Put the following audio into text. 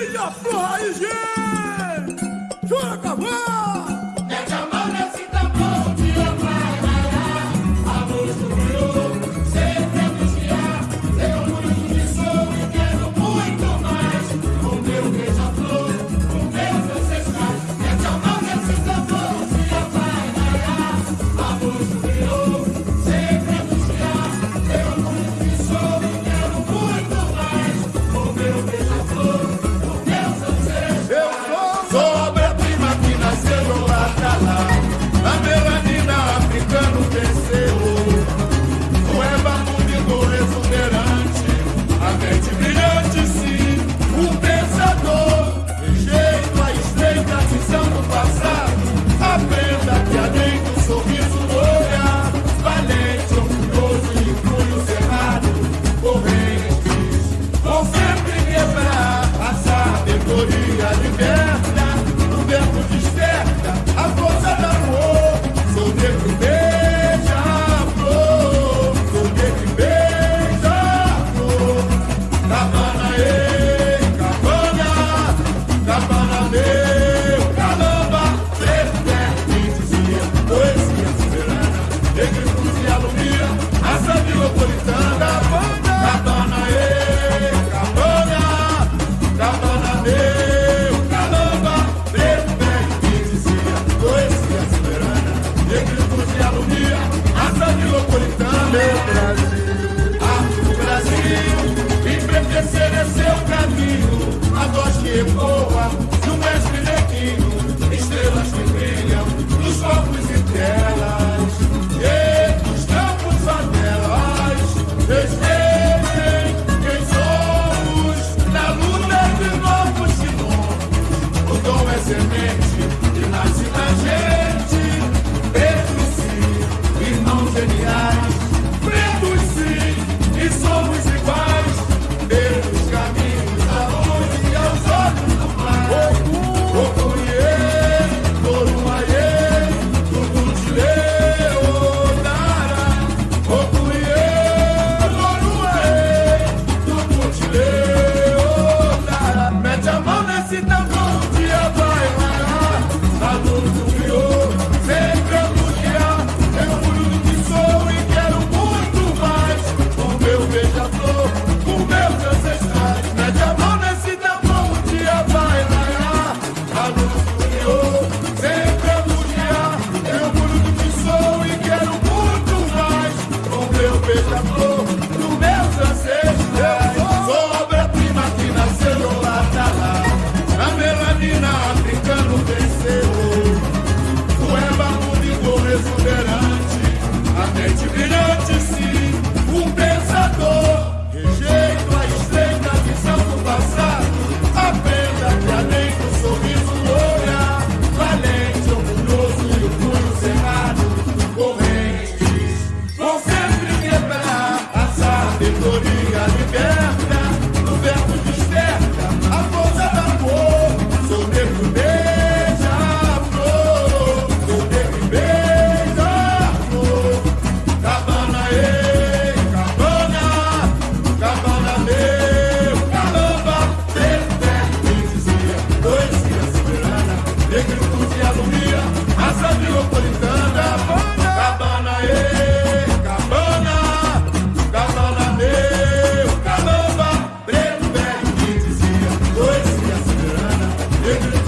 Minha flor raiz, I've que ecoa to Thank you.